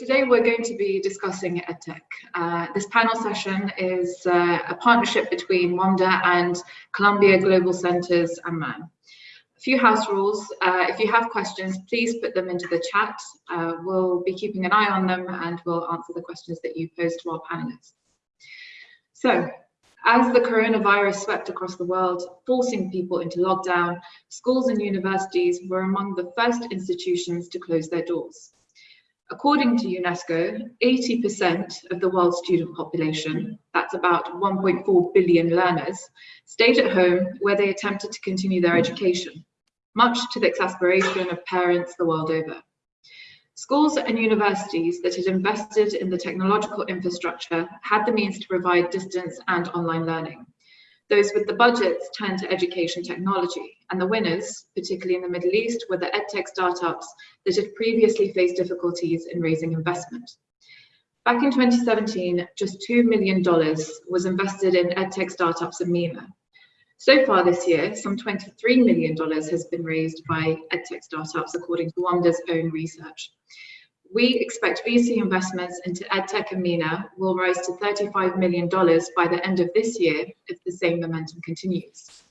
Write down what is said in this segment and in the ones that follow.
today we're going to be discussing EdTech. Uh, this panel session is uh, a partnership between WAMDA and Columbia Global Centers and MAN. A few house rules. Uh, if you have questions, please put them into the chat. Uh, we'll be keeping an eye on them and we'll answer the questions that you pose to our panelists. So, as the coronavirus swept across the world, forcing people into lockdown, schools and universities were among the first institutions to close their doors. According to UNESCO, 80% of the world's student population, that's about 1.4 billion learners, stayed at home where they attempted to continue their education, much to the exasperation of parents the world over. Schools and universities that had invested in the technological infrastructure had the means to provide distance and online learning. Those with the budgets turned to education technology, and the winners, particularly in the Middle East, were the edtech startups that had previously faced difficulties in raising investment. Back in 2017, just $2 million was invested in edtech startups in MENA. So far this year, some $23 million has been raised by edtech startups, according to WAMDA's own research. We expect VC investments into EdTech and MENA will rise to $35 million by the end of this year if the same momentum continues.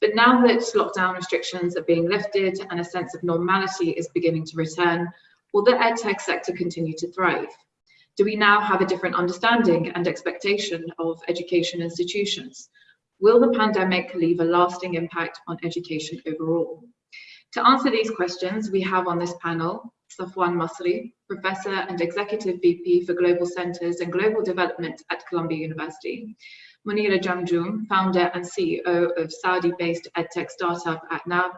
But now that lockdown restrictions are being lifted and a sense of normality is beginning to return, will the EdTech sector continue to thrive? Do we now have a different understanding and expectation of education institutions? Will the pandemic leave a lasting impact on education overall? To answer these questions, we have on this panel Safwan Masri, Professor and Executive VP for Global Centers and Global Development at Columbia University, Monira Jamjoom, Founder and CEO of Saudi-based edtech startup Atnab,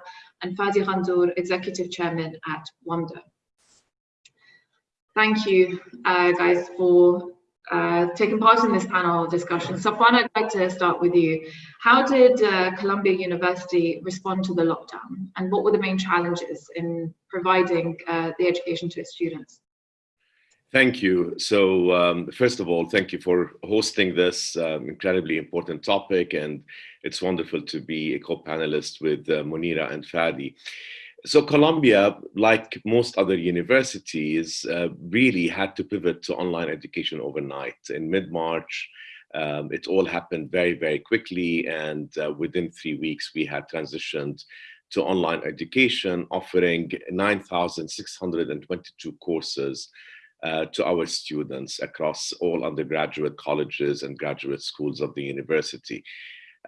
and Fadi Ghandour, Executive Chairman at WAMDA. Thank you, uh, guys, for uh, taken part in this panel discussion. Safwan, I'd like to start with you. How did uh, Columbia University respond to the lockdown and what were the main challenges in providing uh, the education to its students? Thank you. So um, first of all, thank you for hosting this um, incredibly important topic and it's wonderful to be a co-panelist with uh, Monira and Fadi. So Columbia, like most other universities, uh, really had to pivot to online education overnight. In mid-March, um, it all happened very, very quickly. And uh, within three weeks, we had transitioned to online education, offering 9,622 courses uh, to our students across all undergraduate colleges and graduate schools of the university.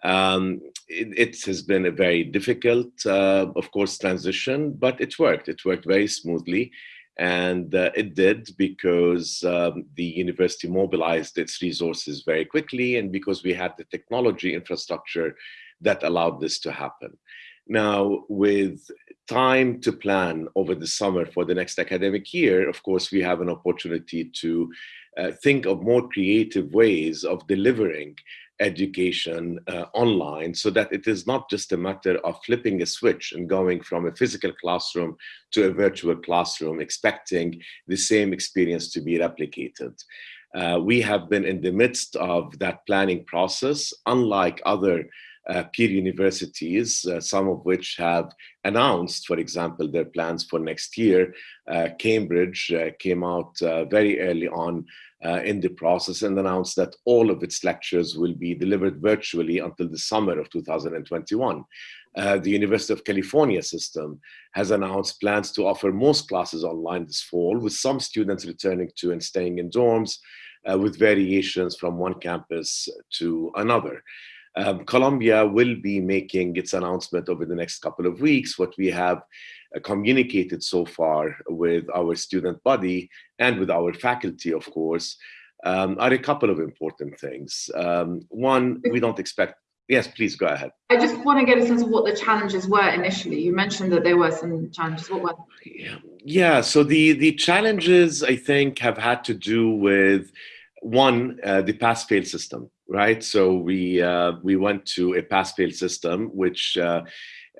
Um, it, it, has been a very difficult, uh, of course, transition, but it worked. It worked very smoothly. And uh, it did because um, the university mobilized its resources very quickly and because we had the technology infrastructure that allowed this to happen. Now, with time to plan over the summer for the next academic year, of course, we have an opportunity to uh, think of more creative ways of delivering education uh, online so that it is not just a matter of flipping a switch and going from a physical classroom to a virtual classroom expecting the same experience to be replicated. Uh, we have been in the midst of that planning process, unlike other uh, peer universities, uh, some of which have announced, for example, their plans for next year. Uh, Cambridge uh, came out uh, very early on uh, in the process and announced that all of its lectures will be delivered virtually until the summer of 2021. Uh, the University of California system has announced plans to offer most classes online this fall, with some students returning to and staying in dorms, uh, with variations from one campus to another. Um, Columbia will be making its announcement over the next couple of weeks. What we have communicated so far with our student body and with our faculty, of course, um, are a couple of important things. Um, one, we don't expect Yes, please go ahead. I just want to get a sense of what the challenges were initially. You mentioned that there were some challenges. What were Yeah, yeah so the, the challenges, I think, have had to do with, one, uh, the pass-fail system, right? So we, uh, we went to a pass-fail system, which uh,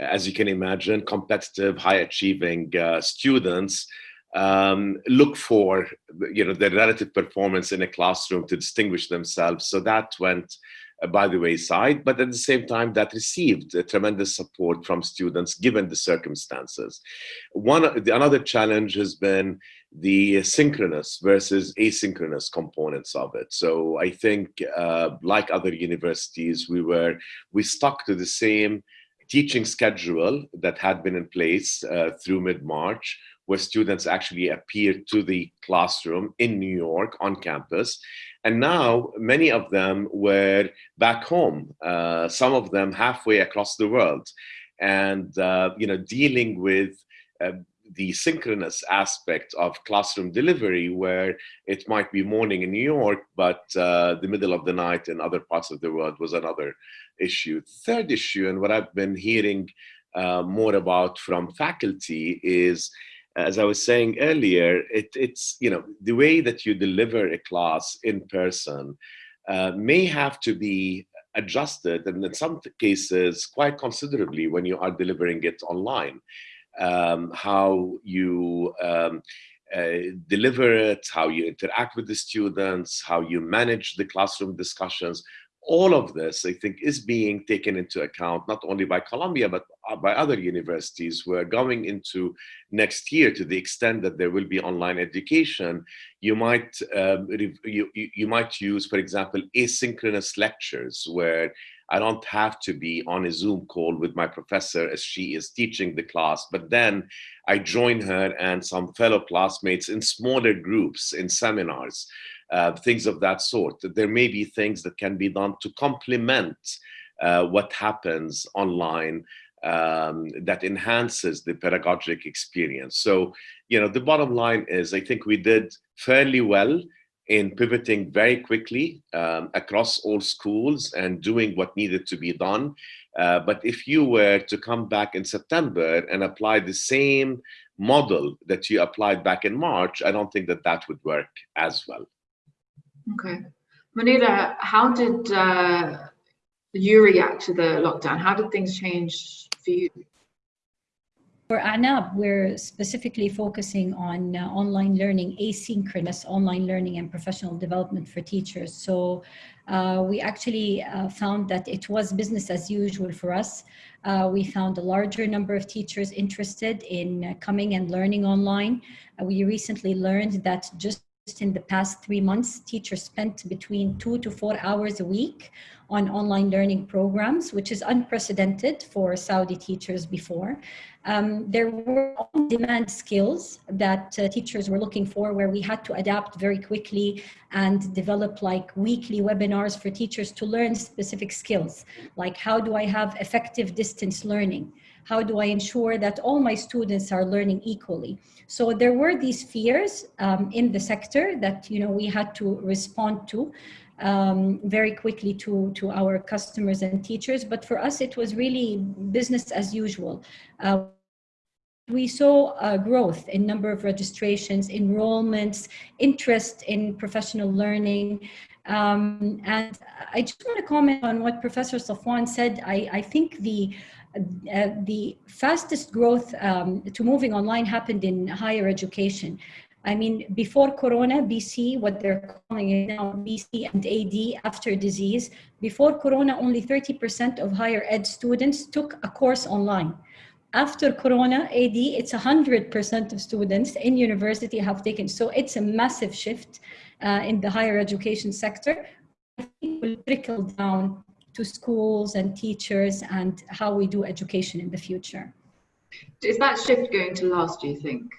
as you can imagine, competitive, high-achieving uh, students um, look for you know their relative performance in a classroom to distinguish themselves. So that went uh, by the wayside, but at the same time that received tremendous support from students given the circumstances. One another challenge has been the synchronous versus asynchronous components of it. So I think, uh, like other universities, we were we stuck to the same teaching schedule that had been in place uh, through mid-March, where students actually appeared to the classroom in New York on campus. And now many of them were back home, uh, some of them halfway across the world. And, uh, you know, dealing with uh, the synchronous aspect of classroom delivery where it might be morning in New York, but uh, the middle of the night in other parts of the world was another issue. Third issue, and what I've been hearing uh, more about from faculty is, as I was saying earlier, it, it's, you know, the way that you deliver a class in person uh, may have to be adjusted and in some cases quite considerably when you are delivering it online um, how you um, uh, deliver it, how you interact with the students, how you manage the classroom discussions. All of this, I think, is being taken into account not only by Columbia, but uh, by other universities who are going into next year to the extent that there will be online education. You might, um, you, you might use, for example, asynchronous lectures where I don't have to be on a Zoom call with my professor as she is teaching the class, but then I join her and some fellow classmates in smaller groups, in seminars, uh, things of that sort. There may be things that can be done to complement uh, what happens online um, that enhances the pedagogic experience. So, you know, the bottom line is I think we did fairly well in pivoting very quickly um, across all schools and doing what needed to be done. Uh, but if you were to come back in September and apply the same model that you applied back in March, I don't think that that would work as well. Okay. Munira, how did uh, you react to the lockdown? How did things change for you? For Atnab, we're specifically focusing on uh, online learning, asynchronous online learning and professional development for teachers. So uh, we actually uh, found that it was business as usual for us. Uh, we found a larger number of teachers interested in uh, coming and learning online. Uh, we recently learned that just in the past three months, teachers spent between two to four hours a week on online learning programs, which is unprecedented for Saudi teachers before. Um, there were on-demand skills that uh, teachers were looking for where we had to adapt very quickly and develop like weekly webinars for teachers to learn specific skills, like how do I have effective distance learning? How do I ensure that all my students are learning equally? So there were these fears um, in the sector that you know we had to respond to um, very quickly to, to our customers and teachers. But for us, it was really business as usual. Uh, we saw a growth in number of registrations, enrollments, interest in professional learning. Um, and I just want to comment on what Professor Safwan said. I, I think the uh, the fastest growth um, to moving online happened in higher education. I mean, before Corona, BC, what they're calling it now, BC and AD after disease, before Corona, only 30% of higher ed students took a course online. After Corona, AD, it's 100% of students in university have taken. So it's a massive shift uh, in the higher education sector. I think will trickle down to schools and teachers and how we do education in the future. Is that shift going to last, do you think?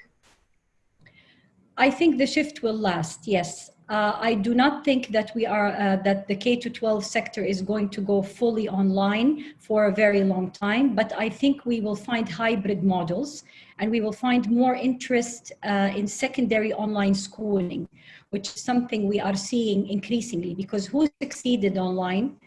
I think the shift will last, yes. Uh, I do not think that we are, uh, that the K to 12 sector is going to go fully online for a very long time, but I think we will find hybrid models and we will find more interest uh, in secondary online schooling, which is something we are seeing increasingly because who succeeded online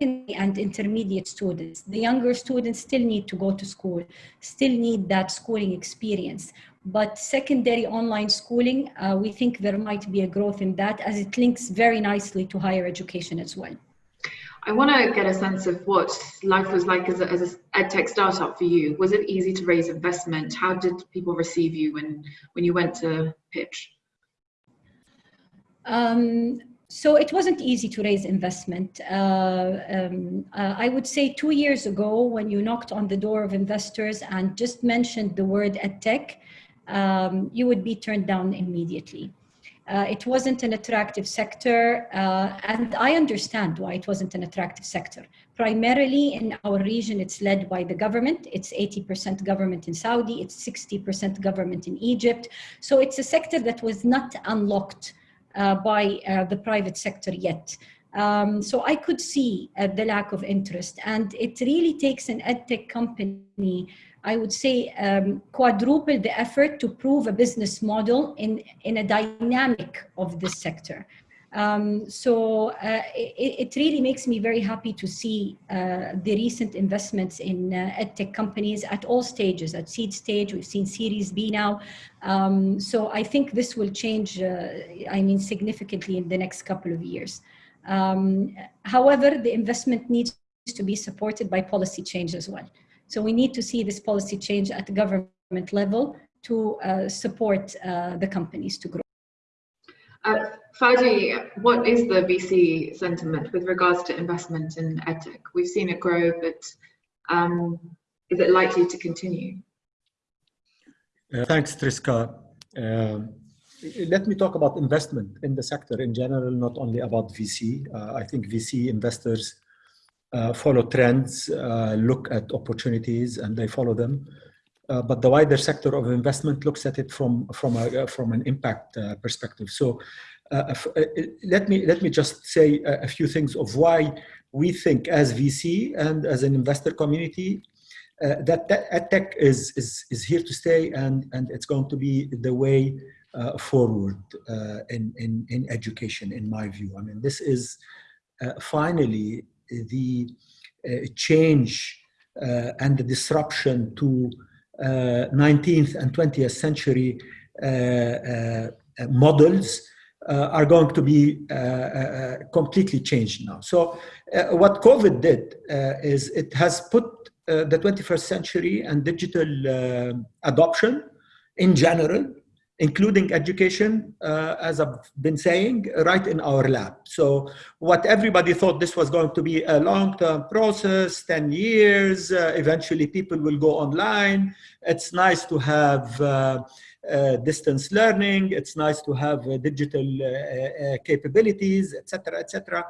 and intermediate students. The younger students still need to go to school, still need that schooling experience. But secondary online schooling, uh, we think there might be a growth in that as it links very nicely to higher education as well. I want to get a sense of what life was like as a, as a edtech startup for you. Was it easy to raise investment? How did people receive you when, when you went to pitch? Um, so it wasn't easy to raise investment. Uh, um, uh, I would say two years ago, when you knocked on the door of investors and just mentioned the word edtech, um, you would be turned down immediately. Uh, it wasn't an attractive sector, uh, and I understand why it wasn't an attractive sector. Primarily in our region, it's led by the government. It's 80% government in Saudi, it's 60% government in Egypt. So it's a sector that was not unlocked by uh, the private sector yet. Um, so I could see uh, the lack of interest, and it really takes an edtech company I would say, um, quadruple the effort to prove a business model in, in a dynamic of this sector. Um, so uh, it, it, really makes me very happy to see uh, the recent investments in uh, edtech companies at all stages, at seed stage, we've seen Series B now. Um, so I think this will change, uh, I mean, significantly in the next couple of years. Um, however, the investment needs to be supported by policy change as well. So we need to see this policy change at the government level to uh, support uh, the companies to grow. Uh, Fadi, what is the VC sentiment with regards to investment in edtech? We've seen it grow, but um, is it likely to continue? Uh, thanks, Triska. Um, let me talk about investment in the sector in general, not only about VC. Uh, I think VC investors uh, follow trends, uh, look at opportunities, and they follow them. Uh, but the wider sector of investment looks at it from from a, from an impact uh, perspective. So, uh, uh, let me let me just say a, a, few things of why we think as VC and as an investor community that, tech is, is is here to stay, and and it's going to be the way forward in in in education, in my view. I mean, this is finally the uh, change uh, and the disruption to 19th uh, and 20th century uh, uh, uh, models are going to be completely changed now. So what COVID did is it has put the 21st century and digital adoption in general including education, uh, as I've been saying, right in our lab. So what everybody thought this was going to be a long-term process, 10 years, uh, eventually people will go online. It's nice to have uh, uh distance learning. It's nice to have uh, digital uh, capabilities, etc., etc.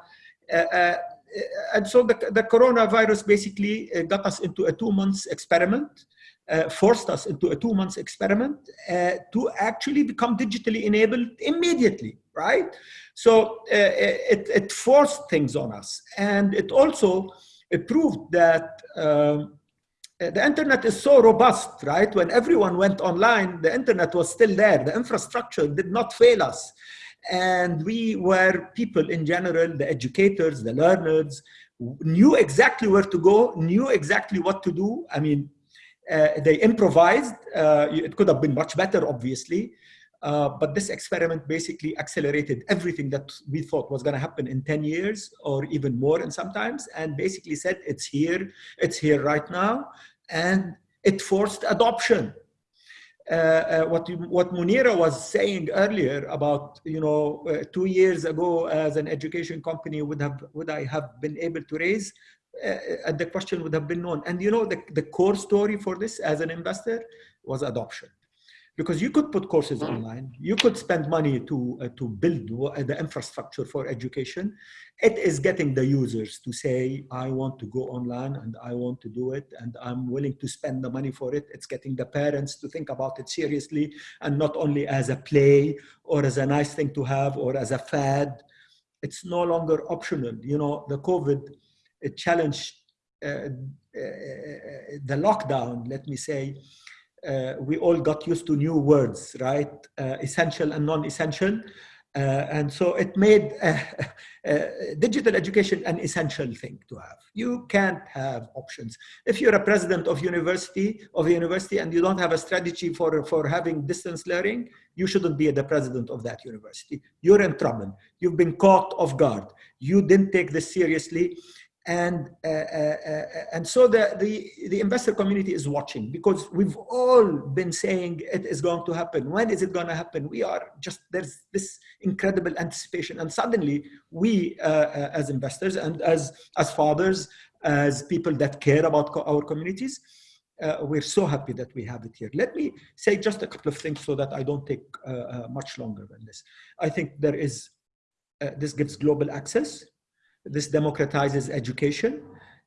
and so the, the coronavirus basically got us into a two months experiment uh, forced us into a two months experiment uh, to actually become digitally enabled immediately, right? So uh, it, it, forced things on us. And it also proved that um, the internet is so robust, right? When everyone went online, the internet was still there. The infrastructure did not fail us. And we were people in general, the educators, the learners, knew exactly where to go, knew exactly what to do. I mean, uh, they improvised. Uh, it could have been much better, obviously. Uh, but this experiment basically accelerated everything that we thought was going to happen in 10 years or even more and sometimes and basically said it's here it's here right now and it forced adoption uh, uh, what you, what Munira was saying earlier about you know uh, two years ago as an education company would have would I have been able to raise uh, the question would have been known. And you know, the, the core story for this as an investor was adoption. Because you could put courses mm. online, you could spend money to, uh, to build the infrastructure for education. It is getting the users to say, I want to go online and I want to do it and I'm willing to spend the money for it. It's getting the parents to think about it seriously and not only as a play or as a nice thing to have or as a fad. It's no longer optional. You know, the COVID challenge uh, uh, the lockdown, let me say, uh, we all got used to new words, right? essential and non-essential. Uh, and so it made uh, uh, digital education an essential thing to have. You can't have options. If you're a president of university of a university and you don't have a strategy for, for having distance learning, you shouldn't be the president of that university. You're in trouble. You've been caught off guard. You didn't take this seriously and uh, uh, uh, and so the, the the investor community is watching because we've all been saying it is going to happen when is it going to happen we are just there's this incredible anticipation and suddenly we uh, uh as investors and as as fathers as people that care about co our communities uh, we're so happy that we have it here. Let me say just a couple of things so that I don't take much longer than this. I think there is, this gives global access. This democratizes education.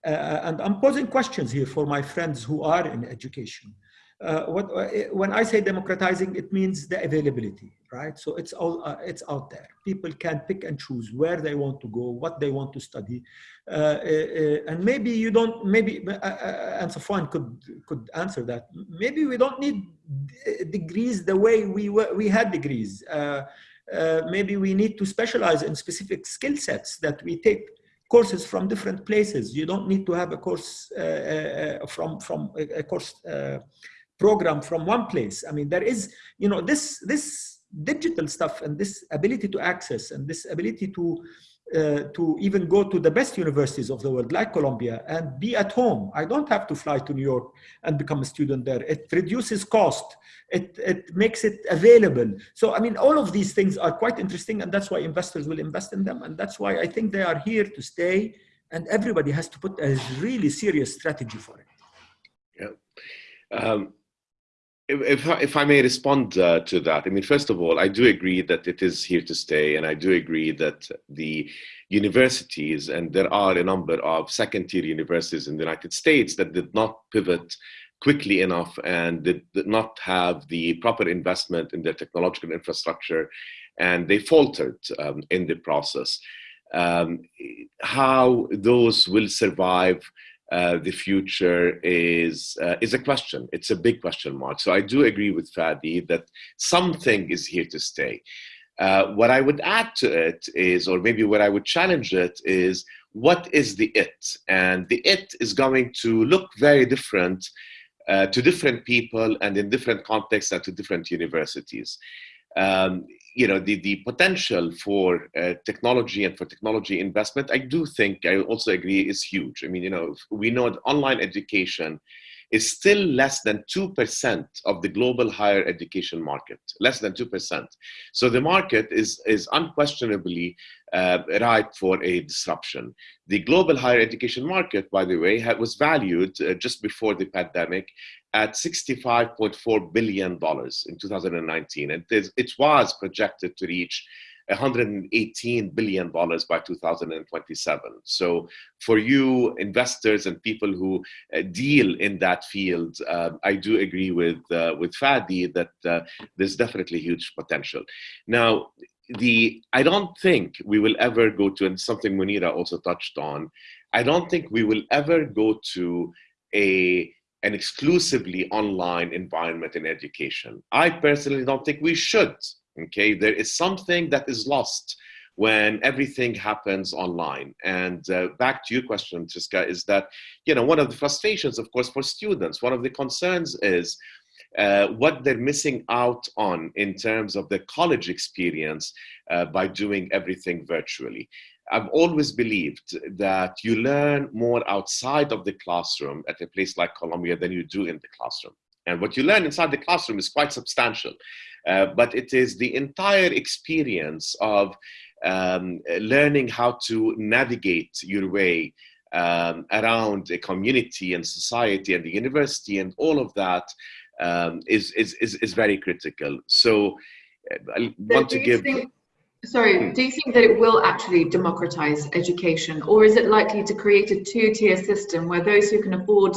Uh, and I'm posing questions here for my friends who are in education. Uh, what, when I say democratizing, it means the availability, right? So it's all it's out there. People can pick and choose where they want to go, what they want to study, uh, uh, and maybe you don't. Maybe and Safwan could could answer that. Maybe we don't need degrees the way we were, we had degrees. Maybe we need to specialize in specific skill sets that we take courses from different places. You don't need to have a course uh, uh, from from a, course uh, program from one place. I mean, there is, you know, this, this digital stuff and this ability to access and this ability to, uh, to even go to the best universities of the world, like Columbia, and be at home. I don't have to fly to New York and become a student there. It reduces cost. It, it makes it available. So, I mean, all of these things are quite interesting, and that's why investors will invest in them. And that's why I think they are here to stay, and everybody has to put a really serious strategy for it. Yeah. Um, if, if I may respond uh, to that, I mean, first of all, I do agree that it is here to stay, and I do agree that the universities, and there are a number of second-tier universities in the United States that did not pivot quickly enough and did, did not have the proper investment in their technological infrastructure, and they faltered um, in the process. Um, how those will survive uh, the future is uh, is a question. It's a big question mark. So I do agree with Fadi that something is here to stay. Uh, what I would add to it is, or maybe what I would challenge it is, what is the it? And the it is going to look very different uh, to different people and in different contexts and to different universities. Um, you know the the potential for uh, technology and for technology investment i do think i also agree is huge. I mean you know we know that online education is still less than 2% of the global higher education market less than 2% so the market is is unquestionably uh, ripe for a disruption. The global higher education market by the way was valued uh, just before the pandemic at $65.4 billion in 2019. And it was projected to reach $118 billion by 2027. So for you investors and people who uh, deal in that field, uh, I do agree with, uh, with Fadi that uh, there's definitely huge potential. Now, the I don't think we will ever go to, and something Munira also touched on, I don't think we will ever go to a an exclusively online environment in education. I personally don't think we should. Okay, there is something that is lost when everything happens online. And uh, back to your question, Triska, is that you know one of the frustrations, of course, for students. One of the concerns is uh, what they're missing out on in terms of the college experience uh, by doing everything virtually. I've always believed that you learn more outside of the classroom at a place like Columbia than you do in the classroom. And what you learn inside the classroom is quite substantial, uh, but it is the entire experience of um, learning how to navigate your way um, around a community and society and the university and all of that um, is is, is, is very critical. So uh, I want to give. Think, Sorry, hmm. do you think that it will actually democratize education, or is it likely to create a two-tier system where those who can afford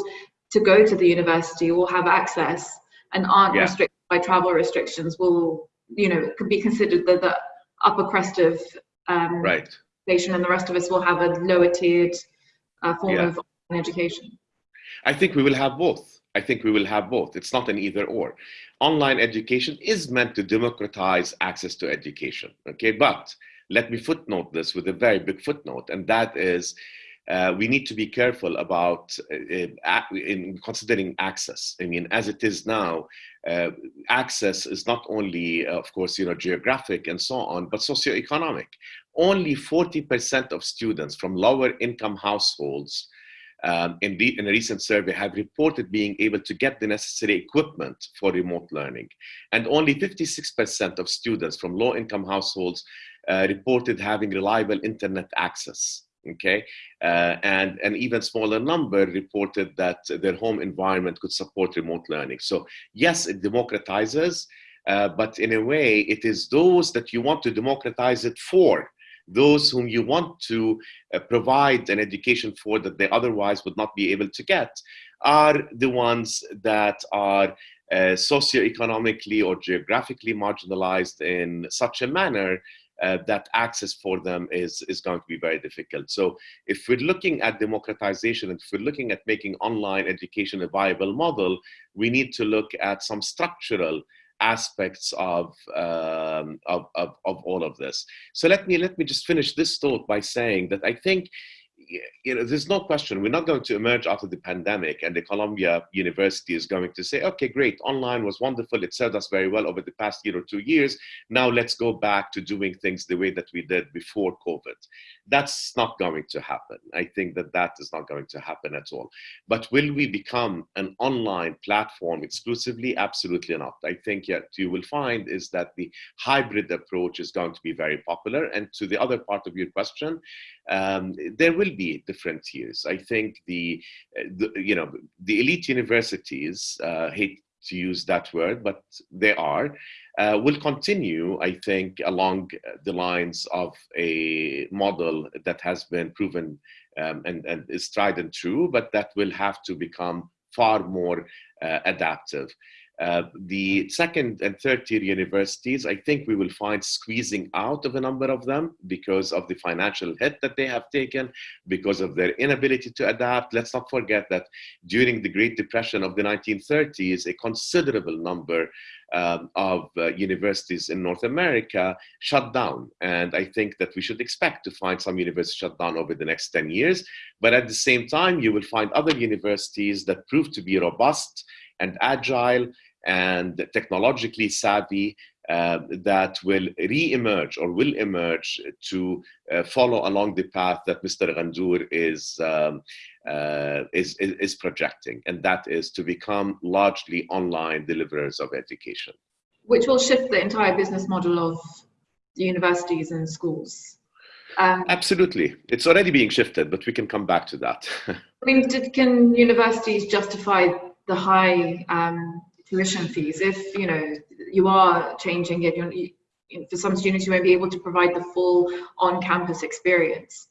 to go to the university will have access and aren't yeah. restricted by travel restrictions will, you know, could be considered the, the upper crest of um, right. education, and the rest of us will have a lower-tiered uh, form yeah. of education? I think we will have both. I think we will have both. It's not an either or. Online education is meant to democratize access to education, okay? But let me footnote this with a very big footnote, and that is uh, we need to be careful about uh, uh in considering access. I mean, as it is now, uh, access is not only, uh, of course, you know, geographic and so on, but socioeconomic. Only 40% of students from lower income households um, in, in, a recent survey have reported being able to get the necessary equipment for remote learning. And only 56% of students from low income households uh, reported having reliable internet access. okay? Uh, and an even smaller number reported that their home environment could support remote learning. So yes, it democratizes, uh, but in a way, it is those that you want to democratize it for, those whom you want to uh, provide an education for that they otherwise would not be able to get, are the ones that are uh, socioeconomically or geographically marginalized in such a manner uh, that access for them is, is going to be very difficult. So if we're looking at democratization and if we're looking at making online education a viable model, we need to look at some structural aspects of, um, of, of, of all of this. So let me, let me just finish this thought by saying that I think you know, there's no question we're not going to emerge of the pandemic and the Columbia University is going to say, okay, great, online was wonderful. It served us very well over the past year or two years. Now let's go back to doing things the way that we did before COVID. That's not going to happen. I think that that is not going to happen at all. But will we become an online platform exclusively? Absolutely not. I think yet you will find is that the hybrid approach is going to be very popular. And to the other part of your question, um, there will be different tiers. I think the, the you know the elite universities uh, hate to use that word, but they are, uh, will continue, I think, along the lines of a model that has been proven um, and, and is tried and true, but that will have to become far more uh, adaptive. Uh, the second and third tier universities, I think we will find squeezing out of a number of them because of the financial hit that they have taken, because of their inability to adapt. Let's not forget that during the Great Depression of the 1930s, a considerable number um, of uh, universities in North America shut down. And I think that we should expect to find some universities shut down over the next 10 years. But at the same time, you will find other universities that prove to be robust and agile and technologically savvy uh, that will re-emerge or will emerge to uh, follow along the path that Mr. Ghandour is, um, uh, is, is, is, projecting, and that is to become largely online deliverers of education. Which will shift the entire business model of the universities and schools. Um, Absolutely. It's already being shifted, but we can come back to that. I mean, did, can universities justify the high um, tuition fees. If you know you are changing it you're, you, for some students you won't be able to provide the full on-campus experience.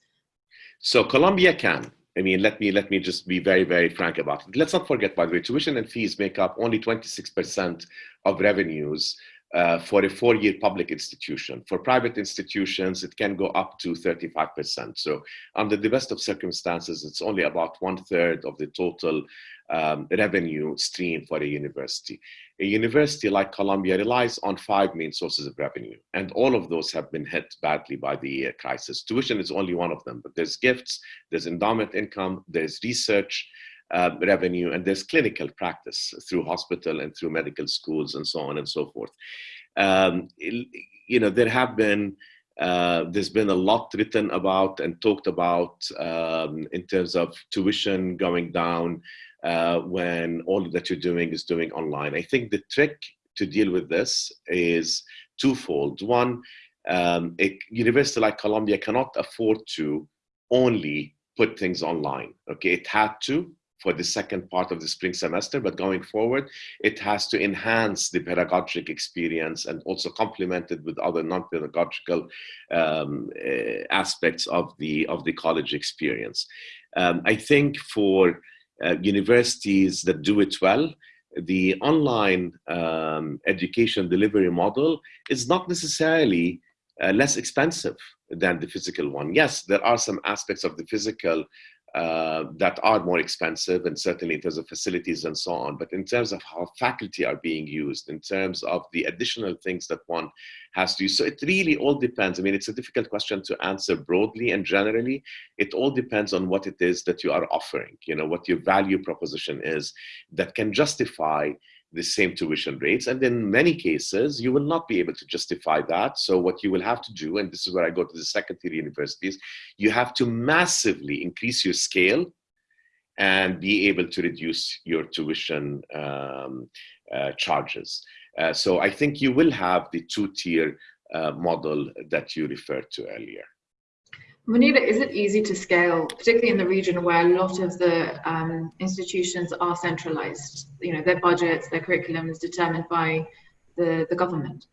So columbia can. I mean let me let me just be very very frank about it. Let's not forget by the way tuition and fees make up only 26 percent of revenues uh, for a four-year public institution. For private institutions, it can go up to 35%. So under the best of circumstances, it's only about one third of the total um, revenue stream for a university. A university like Columbia relies on five main sources of revenue, and all of those have been hit badly by the uh, crisis. Tuition is only one of them, but there's gifts, there's endowment income, there's research, uh, revenue, and there's clinical practice through hospital and through medical schools and so on and so forth. Um, you know, there have been uh, there's been a lot written about and talked about um, in terms of tuition going down uh, when all that you're doing is doing online. I think the trick to deal with this is twofold. One, um, a university like Columbia cannot afford to only put things online. Okay, it had to for the second part of the spring semester, but going forward, it has to enhance the pedagogic experience and also complement it with other non-pedagogical um, uh, aspects of the of the college experience. Um, I think for uh, universities that do it well, the online um, education delivery model is not necessarily uh, less expensive than the physical one. Yes, there are some aspects of the physical uh, that are more expensive and certainly in terms of facilities and so on. But in terms of how faculty are being used, in terms of the additional things that one has to use. So it really all depends. I mean, it's a difficult question to answer broadly and generally. It all depends on what it is that you are offering, you know, what your value proposition is that can justify the same tuition rates. And in many cases, you will not be able to justify that. So what you will have to do, and this is where I go to the second tier universities, you have to massively increase your scale and be able to reduce your tuition um, uh, charges. Uh, so I think you will have the two-tier uh, model that you referred to earlier. Munira, is it easy to scale, particularly in the region where a lot of the um, institutions are centralized? You know, their budgets, their curriculum is determined by the, the government.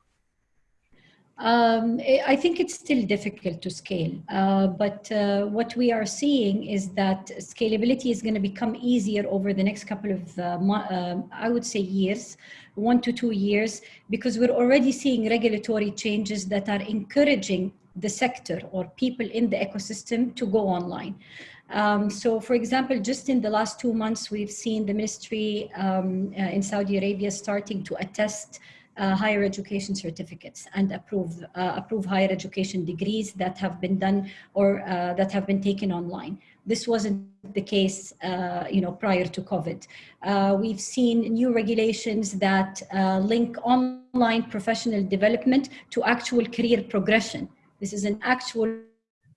Um, I think it's still difficult to scale, uh, but uh, what we are seeing is that scalability is going to become easier over the next couple of, uh, uh, I would say, years, one to two years, because we're already seeing regulatory changes that are encouraging the sector or people in the ecosystem to go online. Um, so for example, just in the last two months, we've seen the ministry um, uh, in Saudi Arabia starting to attest uh, higher education certificates and approve uh, approve higher education degrees that have been done or uh, that have been taken online. This wasn't the case, uh, you know, prior to COVID. Uh, we've seen new regulations that link online professional development to actual career progression. This is an actual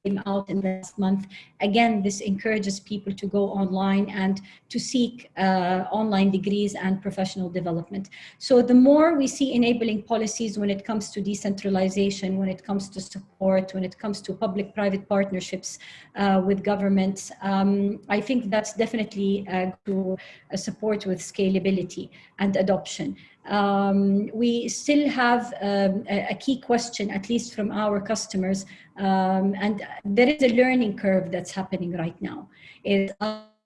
came out in last month. Again, this encourages people to go online and to seek uh, online degrees and professional development. So the more we see enabling policies when it comes to decentralization, when it comes to support, when it comes to public-private partnerships uh, with governments, um, I think that's definitely uh, to uh, support with scalability and adoption. Um, we still have um, a, key question, at least from our customers, um, and there is a learning curve that's happening right now. Is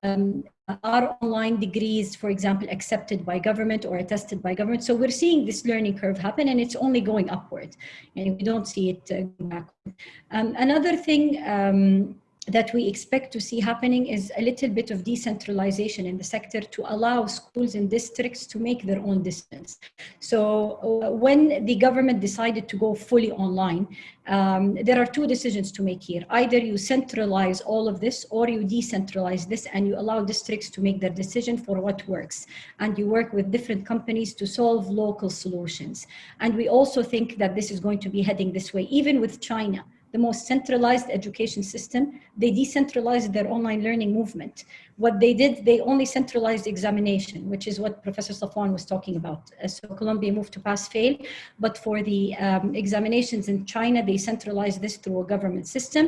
um, are online degrees, for example, accepted by government or attested by government? So we're seeing this learning curve happen, and it's only going upward, and we don't see it uh, backward. Um, another thing um, that we expect to see happening is a little bit of decentralization in the sector to allow schools and districts to make their own decisions. So uh, when the government decided to go fully online, um, there are two decisions to make here. Either you centralize all of this or you decentralize this and you allow districts to make their decision for what works. And you work with different companies to solve local solutions. And we also think that this is going to be heading this way, even with China the most centralized education system. They decentralized their online learning movement. What they did, they only centralized examination, which is what Professor Safwan was talking about. Uh, so Columbia moved to pass-fail, but for the um, examinations in China, they centralized this through a government system.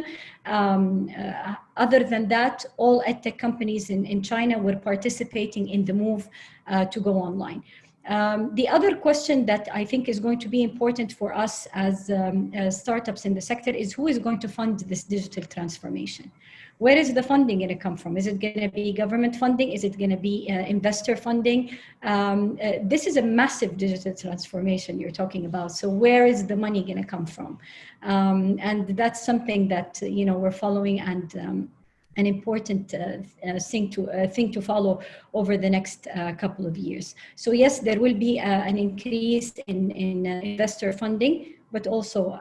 Um, uh, other than that, all edtech companies in, in China were participating in the move uh, to go online. Um, the other question that I think is going to be important for us as, um, as startups in the sector is who is going to fund this digital transformation? Where is the funding going to come from? Is it going to be government funding? Is it going to be uh, investor funding? Um, uh, this is a massive digital transformation you're talking about. So where is the money going to come from? Um, and that's something that, you know, we're following and um, an important uh, uh, thing to uh, thing to follow over the next couple of years. So yes, there will be an increase in, in investor funding, but also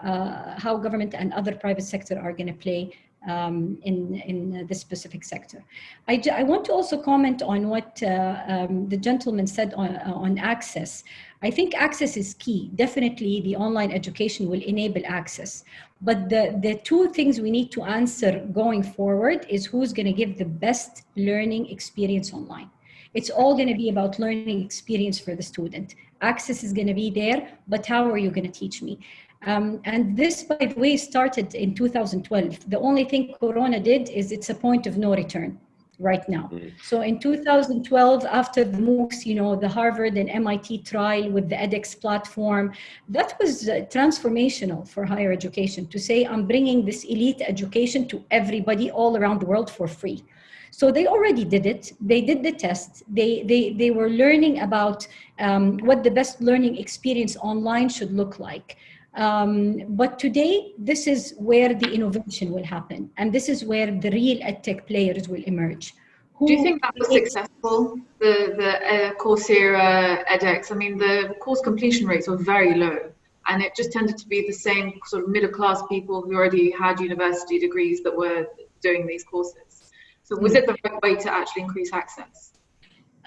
how government and other private sector are going to play um, in, in uh, this specific sector. I, I, want to also comment on what uh, um, the gentleman said on, on access. I think access is key. Definitely the online education will enable access. But the, the two things we need to answer going forward is who's gonna give the best learning experience online. It's all gonna be about learning experience for the student. Access is gonna be there, but how are you gonna teach me? Um, and this, by the way, started in 2012. The only thing Corona did is it's a point of no return right now. Mm. So in 2012, after the MOOCs, you know, the Harvard and MIT trial with the edX platform, that was uh, transformational for higher education to say, I'm bringing this elite education to everybody all around the world for free. So they already did it. They did the test. They, they, they were learning about um, what the best learning experience online should look like. Um, but today, this is where the innovation will happen. And this is where the real edtech players will emerge. Who Do you think that was successful, the, the uh, Coursera edX? I mean, the course completion rates were very low. And it just tended to be the same sort of middle class people who already had university degrees that were doing these courses. So was mm -hmm. it the right way to actually increase access?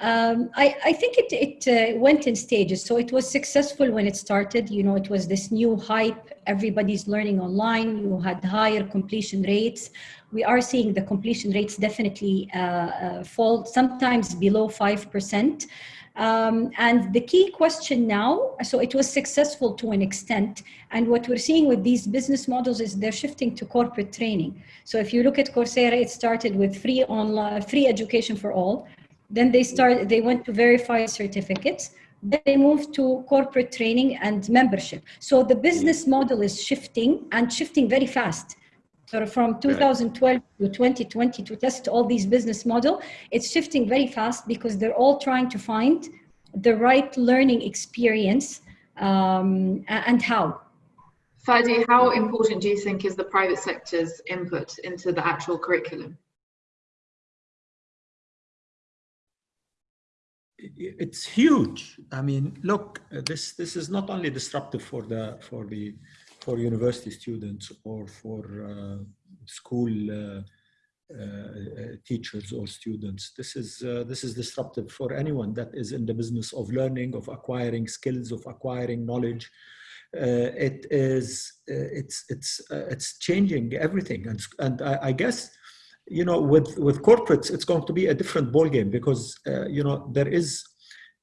Um, I, I, think it, it uh, went in stages. So it was successful when it started. You know, it was this new hype. Everybody's learning online. You had higher completion rates. We are seeing the completion rates definitely uh, uh, fall, sometimes below 5%. Um, and the key question now, so it was successful to an extent. And what we're seeing with these business models is they're shifting to corporate training. So if you look at Coursera, it started with free online, free education for all. Then they started, they went to verify certificates. Then they moved to corporate training and membership. So the business model is shifting and shifting very fast. So from 2012 to 2020 to test all these business model, it's shifting very fast because they're all trying to find the right learning experience um, and how. Fadi, how important do you think is the private sector's input into the actual curriculum? It's huge. I mean, look, this this is not only disruptive for the for the for university students or for uh, school uh, uh, teachers or students. This is this is disruptive for anyone that is in the business of learning, of acquiring skills, of acquiring knowledge. it is it's it's it's changing everything, and and I, I guess you know, with with corporates, it's going to be a different ball game because uh, you know there is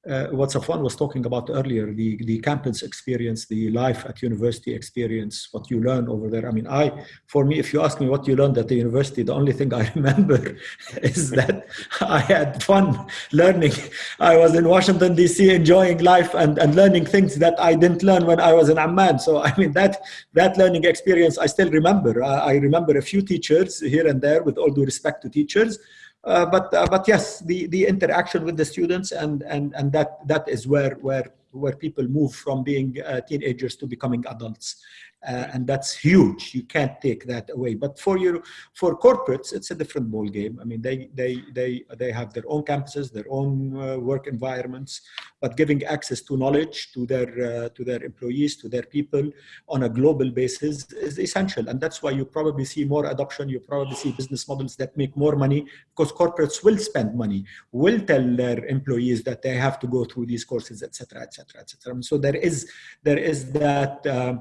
uh, what Safwan was talking about earlier, the, the campus experience, the life at university experience, what you learn over there. I mean, I, for me, if you ask me what you learned at the university, the only thing I remember is that I had fun learning. I was in Washington, D.C., enjoying life and, and learning things that I didn't learn when I was in Amman. So, I mean, that, that learning experience I still remember. I, I remember a few teachers here and there, with all due respect to teachers, but uh, but yes, the the interaction with the students and and and that that is where where where people move from being uh, teenagers to becoming adults uh, and that's huge. You can't take that away. But for your for corporates, it's a different ball game. I mean, they they they they have their own campuses, their own uh, work environments, but giving access to knowledge to their uh, to their employees, to their people on a global basis is essential. And that's why you probably see more adoption. You probably see business models that make more money because corporates will spend money, will tell their employees that they have to go through these courses, etc., etc., etc. So there is there is that. Uh,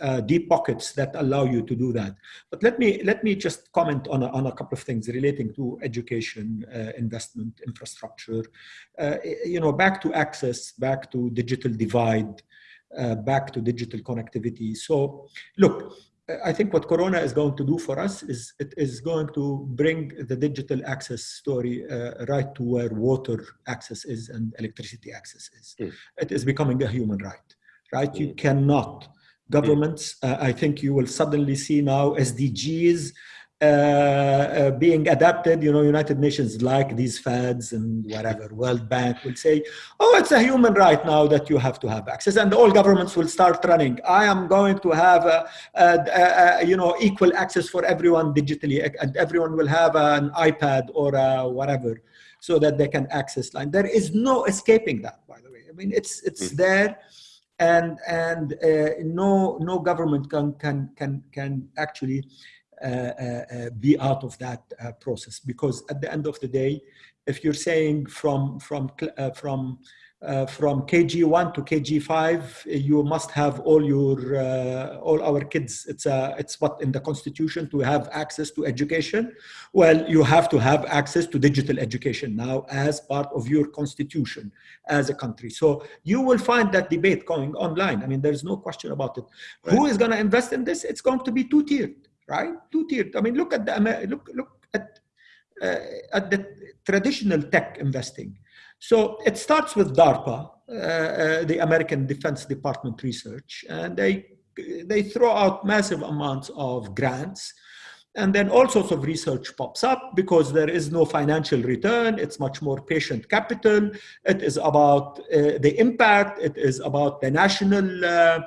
uh, deep pockets that allow you to do that. But let me let me just comment on a, on a couple of things relating to education, uh, investment, infrastructure. Uh, you know, back to access, back to digital divide, uh, back to digital connectivity. So, look. I think what Corona is going to do for us is it is going to bring the digital access story uh, right to where water access is and electricity access is. Mm. It is becoming a human right, right? Mm. You cannot governments. Uh, I think you will suddenly see now SDGs uh, uh, being adapted. You know, United Nations like these fads and whatever. World Bank will say, "Oh, it's a human right now that you have to have access," and all governments will start running. I am going to have, a, a, a, you know, equal access for everyone digitally, and everyone will have an iPad or whatever, so that they can access line. There is no escaping that, by the way. I mean, it's it's mm. there and and uh, no no government can can can can actually uh, uh, be out of that process. Because at the end of the day, if you're saying from from from uh, from KG1 to KG5, you must have all your uh, all our kids. It's a it's what in the constitution to have access to education. Well, you have to have access to digital education now as part of your constitution as a country. So you will find that debate going online. I mean, there's no question about it. Right. Who is going to invest in this? It's going to be two tiered, right? Two tiered. I mean, look at the look look at uh, at the traditional tech investing so it starts with DARPA, uh, uh, the American Defense Department research, and they, they throw out massive amounts of grants. And then all sorts of research pops up because there is no financial return. It's much more patient capital. It is about uh, the impact. It is about the national uh,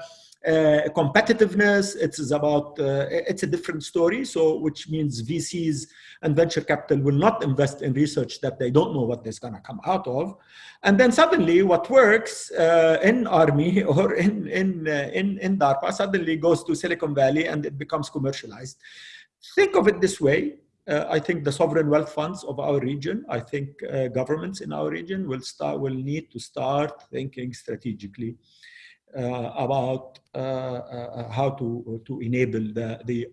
uh, competitiveness. It is about, uh, it's a different story. So, which means VCs and venture capital will not invest in research that they don't know what is going to come out of. And then suddenly what works uh, in army or in, in, uh, in, in DARPA suddenly goes to Silicon Valley and it becomes commercialized. Think of it this way. Uh, I think the sovereign wealth funds of our region, I think uh, governments in our region will start will need to start thinking strategically about uh, uh, how to, to enable the, the,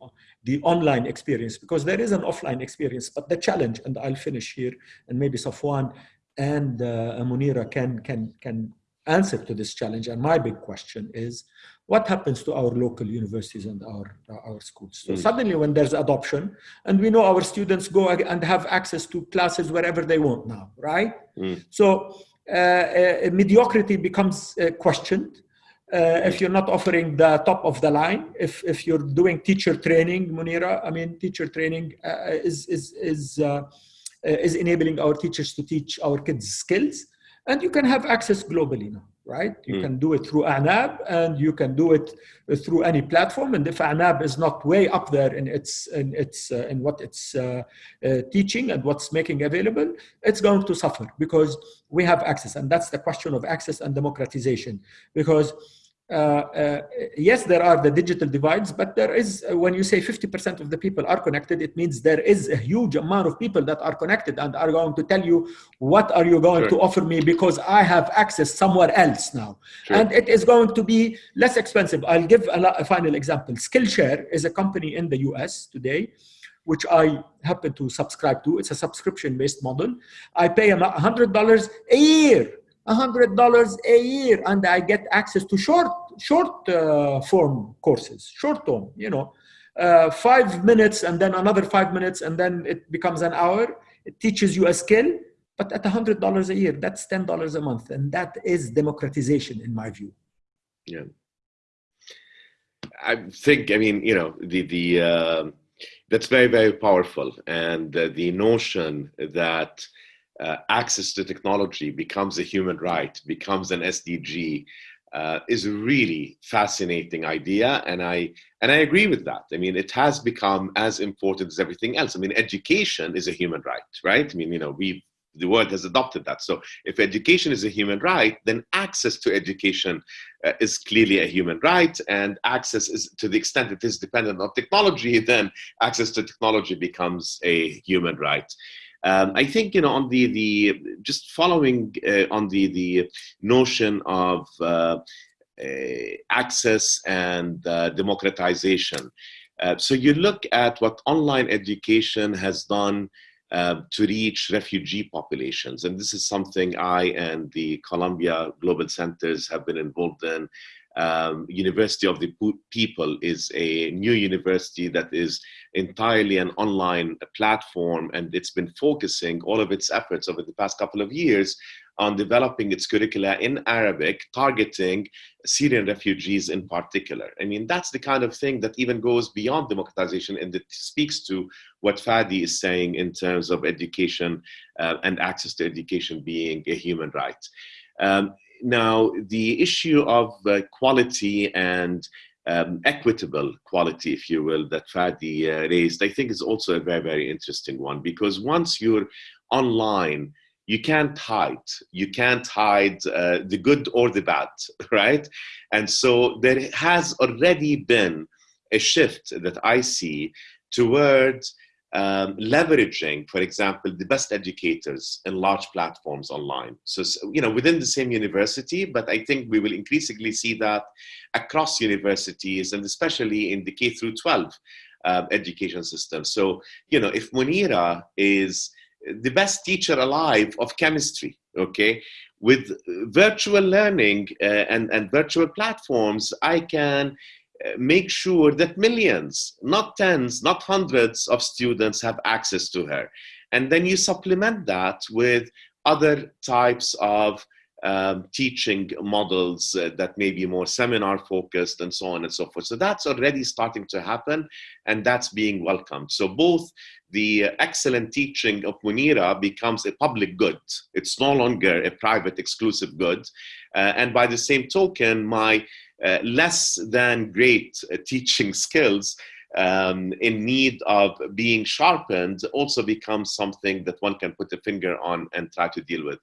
the online experience because there is an offline experience, but the challenge, and I'll finish here, and maybe Safwan, and uh, Munira can, can, can answer to this challenge. And my big question is, what happens to our local universities and our, our schools? So mm. suddenly when there's adoption, and we know our students go and have access to classes wherever they want now, right? Mm. So uh, uh, mediocrity becomes uh, questioned. Uh, if you're not offering the top of the line, if, if you're doing teacher training, Munira, I mean, teacher training uh, is, is, is, uh, is enabling our teachers to teach our kids skills. And you can have access globally now, right? You mm. can do it through Atnab and you can do it through any platform. And if Atnab is not way up there in its in its uh, in what it's uh, uh, teaching and what's making available, it's going to suffer because we have access. And that's the question of access and democratization. Because uh, uh, yes, there are the digital divides, but there is, uh, when you say 50% of the people are connected, it means there is a huge amount of people that are connected and are going to tell you, what are you going sure. to offer me because I have access somewhere else now. Sure. And it is going to be less expensive. I'll give a, a final example. Skillshare is a company in the US today which I happen to subscribe to. It's a subscription-based model. I pay $100 a year hundred dollars a year and I get access to short short uh, form courses, short term, you know, uh, five minutes and then another five minutes and then it becomes an hour. It teaches you a skill, but at hundred dollars a year, that's ten dollars a month, and that is democratization in my view. Yeah, I think I mean you know the the uh, that's very very powerful, and uh, the notion that uh, access to technology becomes a human right, becomes an SDG, uh, is a really fascinating idea, and I and I agree with that. I mean, it has become as important as everything else. I mean, education is a human right, right? I mean, you know, we the world has adopted that. So, if education is a human right, then access to education uh, is clearly a human right, and access is to the extent it is dependent on technology, then access to technology becomes a human right. Um, I think you know on the the just following uh, on the the notion of uh, uh, access and uh, democratization. Uh, so you look at what online education has done uh, to reach refugee populations, and this is something I and the Columbia Global Centers have been involved in. Um, University of the People is a new university that is entirely an online platform, and it's been focusing all of its efforts over the past couple of years on developing its curricula in Arabic, targeting Syrian refugees in particular. I mean, that's the kind of thing that even goes beyond democratization and it speaks to what Fadi is saying in terms of education uh, and access to education being a human right. Um, now, the issue of uh, quality and um, equitable quality, if you will, that Fadi uh, raised, I think is also a very, very interesting one because once you're online, you can't hide. You can't hide uh, the good or the bad, right? And so there has already been a shift that I see towards um, leveraging, for example, the best educators in large platforms online. So, you know, within the same university, but I think we will increasingly see that across universities and especially in the K through 12 uh, education system. So, you know, if Munira is the best teacher alive of chemistry, okay, with virtual learning uh, and, and virtual platforms, I can make sure that millions, not tens, not hundreds of students have access to her. And then you supplement that with other types of um, teaching models uh, that may be more seminar focused and so on and so forth. So that's already starting to happen and that's being welcomed. So both the excellent teaching of Munira becomes a public good. It's no longer a private exclusive good. Uh, and by the same token, my uh, less than great uh, teaching skills um, in need of being sharpened also becomes something that one can put a finger on and try to deal with.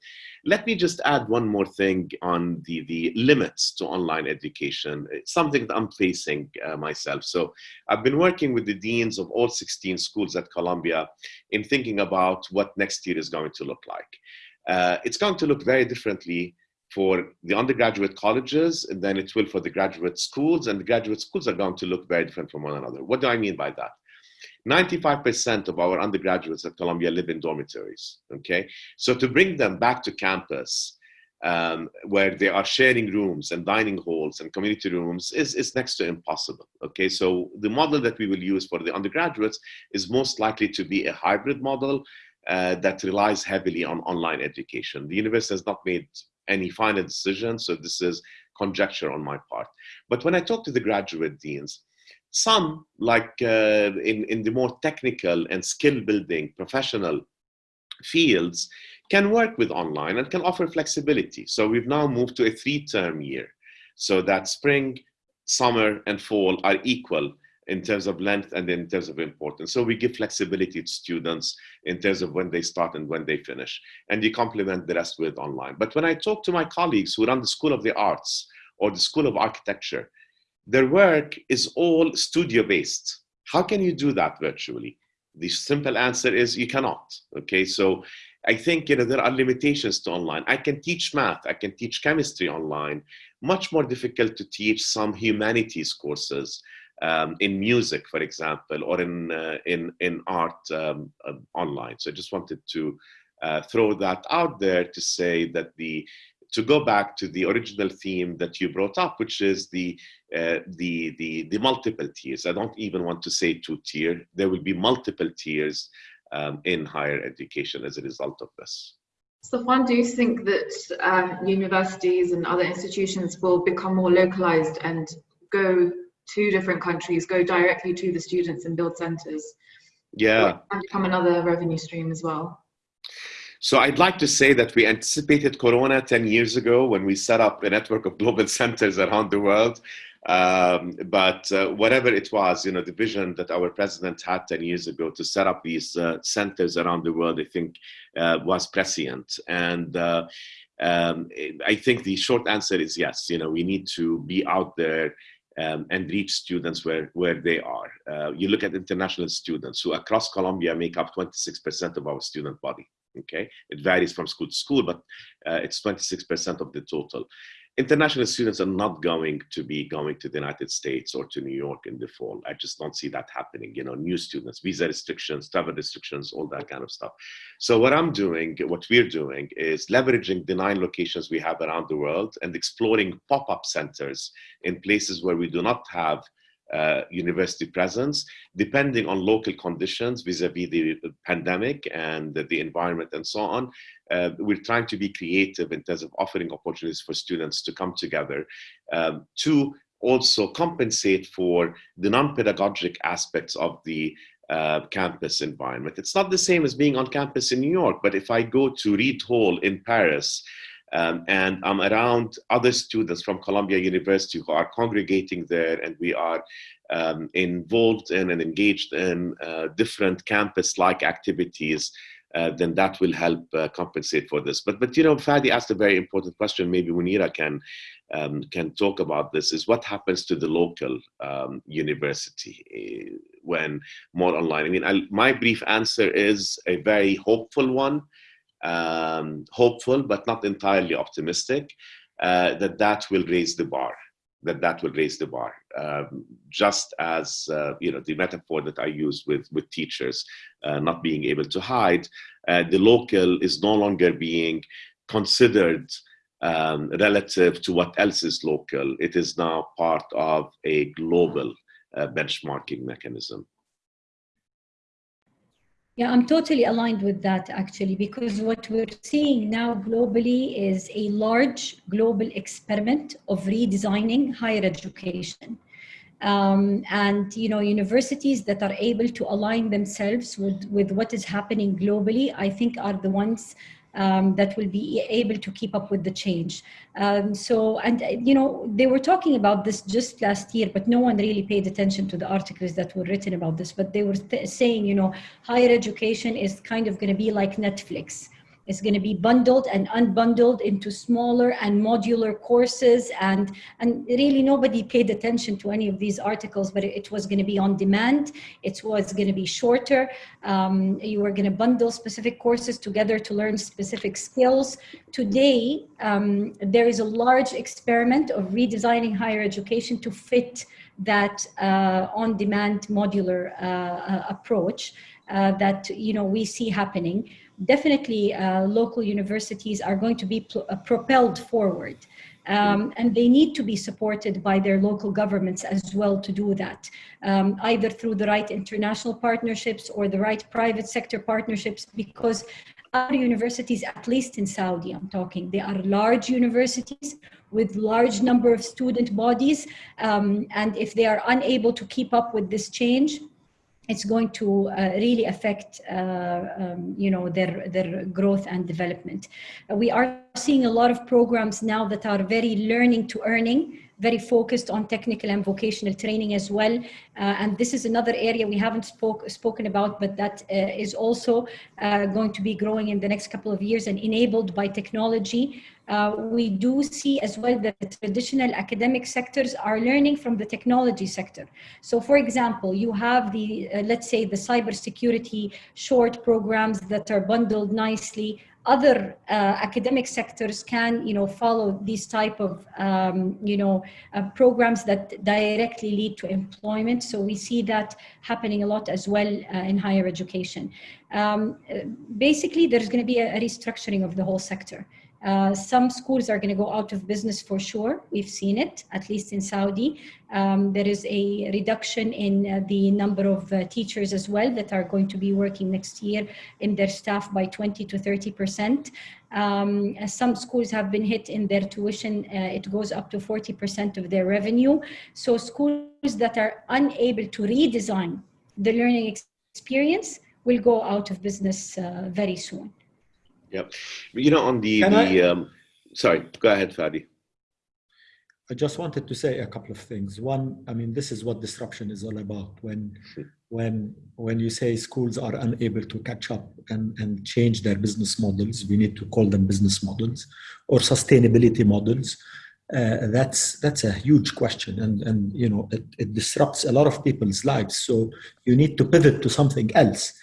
Let me just add one more thing on the, the limits to online education. It's something that I'm facing uh, myself. So I've been working with the deans of all 16 schools at Columbia in thinking about what next year is going to look like. Uh, it's going to look very differently for the undergraduate colleges, and then it will for the graduate schools, and the graduate schools are going to look very different from one another. What do I mean by that? 95% of our undergraduates at Columbia live in dormitories, okay? So to bring them back to campus, um, where they are sharing rooms and dining halls and community rooms is, is next to impossible. Okay, so the model that we will use for the undergraduates is most likely to be a hybrid model uh, that relies heavily on online education. The university has not made any final decision, so this is conjecture on my part. But when I talk to the graduate deans, some, like uh, in, in the more technical and skill building professional fields, can work with online and can offer flexibility. So we've now moved to a three term year so that spring, summer, and fall are equal in terms of length and in terms of importance. So we give flexibility to students in terms of when they start and when they finish. And you complement the rest with online. But when I talk to my colleagues who run the School of the Arts or the School of Architecture, their work is all studio based. How can you do that virtually? The simple answer is you cannot. Okay, so I think you know there are limitations to online. I can teach math, I can teach chemistry online. Much more difficult to teach some humanities courses um, in music, for example, or in uh, in in art um, uh, online. So I just wanted to uh, throw that out there to say that the to go back to the original theme that you brought up, which is the uh, the the the multiple tiers. I don't even want to say two tier. There will be multiple tiers um, in higher education as a result of this. Safwan, do you think that uh, universities and other institutions will become more localized and go to different countries, go directly to the students and build centers? Yeah. And become another revenue stream as well? So I'd like to say that we anticipated Corona 10 years ago when we set up a network of global centers around the world. Um, but uh, whatever it was, you know, the vision that our president had 10 years ago to set up these uh, centers around the world, I think uh, was prescient. And uh, um, I think the short answer is yes, you know, we need to be out there um, and reach students where, where they are. Uh, you look at international students who across Columbia make up 26% of our student body. Okay, it varies from school to school, but uh, it's 26% of the total international students are not going to be going to the United States or to New York in the fall. I just don't see that happening. You know, new students, visa restrictions, travel restrictions, all that kind of stuff. So what I'm doing, what we're doing is leveraging the nine locations we have around the world and exploring pop-up centers in places where we do not have uh, university presence, depending on local conditions vis-a-vis -vis the pandemic and the, environment and so on. Uh, we're trying to be creative in terms of offering opportunities for students to come together um, to also compensate for the non-pedagogic aspects of the uh, campus environment. It's not the same as being on campus in New York, but if I go to Reid Hall in Paris, um, and I'm around other students from Columbia University who are congregating there, and we are um, involved in and engaged in uh, different campus-like activities. Uh, then that will help uh, compensate for this. But but you know, Fadi asked a very important question. Maybe Munira can um, can talk about this. Is what happens to the local um, university uh, when more online? I mean, I, my brief answer is a very hopeful one um, hopeful but not entirely optimistic uh, that that will raise the bar that that will raise the bar. Um, just as uh, you know the metaphor that i use with with teachers uh, not being able to hide uh, the local is no longer being considered um, relative to what else is local. It is now part of a global uh, benchmarking mechanism yeah, I'm totally aligned with that actually, because what we're seeing now globally is a large global experiment of redesigning higher education. Um, and you know universities that are able to align themselves with with what is happening globally i think are the ones um, that will be able to keep up with the change. Um, so, and you know, they were talking about this just last year, but no one really paid attention to the articles that were written about this. But they were saying, you know, higher education is kind of going to be like Netflix. It's going to be bundled and unbundled into smaller and modular courses. And, and really nobody paid attention to any of these articles, but it, it was going to be on demand. It was going to be shorter. Um, you were going to bundle specific courses together to learn specific skills. Today, um, there is a large experiment of redesigning higher education to fit that uh, on-demand modular uh, uh, approach uh, that you know we see happening. Definitely, uh, local universities are going to be uh, propelled forward. Um, and they need to be supported by their local governments as well to do that, um, either through the right international partnerships or the right private sector partnerships, because our universities, at least in Saudi, I'm talking, they are large universities with large number of student bodies. Um, and if they are unable to keep up with this change, it's going to uh, really affect, uh, um, you know, their, their growth and development. Uh, we are seeing a lot of programs now that are very learning to earning, very focused on technical and vocational training as well. Uh, and this is another area we haven't spoke, spoken about, but that uh, is also uh, going to be growing in the next couple of years and enabled by technology. Uh, we do see as well that the traditional academic sectors are learning from the technology sector. So for example, you have the, uh, let's say the cybersecurity short programs that are bundled nicely other uh, academic sectors can, you know, follow these type of, um, you know, uh, programs that directly lead to employment. So we see that happening a lot as well uh, in higher education. Um, basically, there's going to be a, a restructuring of the whole sector. Uh, some schools are going to go out of business for sure. We've seen it, at least in Saudi. Um, there is a reduction in uh, the number of uh, teachers as well that are going to be working next year in their staff by 20 to 30 percent. Um, some schools have been hit in their tuition. Uh, it goes up to 40 percent of their revenue. So schools that are unable to redesign the learning experience will go out of business uh, very soon. Yep. You know, on the, the um, sorry, go ahead, Fadi. I just wanted to say a couple of things. One, I mean, this is what disruption is all about. When, when, when you say schools are unable to catch up and, and change their business models, we need to call them business models or sustainability models. Uh, that's that's a huge question, and and you know it, it disrupts a lot of people's lives. So you need to pivot to something else.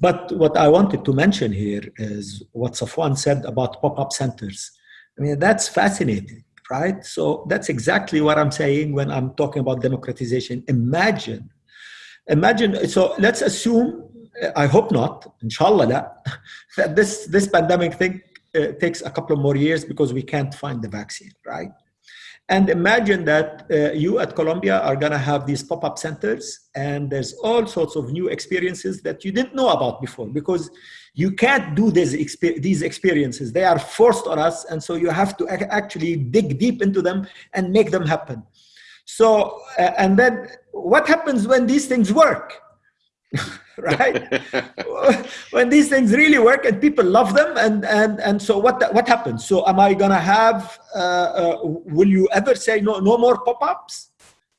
But what I wanted to mention here is what Safwan said about pop-up centers. I mean, that's fascinating, right? So that's exactly what I'm saying when I'm talking about democratization. Imagine, imagine, so let's assume, I hope not, inshallah, that this, this pandemic thing uh, takes a couple of more years because we can't find the vaccine, right? And imagine that uh, you at Columbia are going to have these pop-up centers and there's all sorts of new experiences that you didn't know about before because you can't do these, exper these experiences. They are forced on us. And so you have to actually dig deep into them and make them happen. So, uh, and then what happens when these things work? right? when these things really work and people love them, and and and so what what happens? So am I gonna have? Uh, uh, will you ever say no no more pop-ups?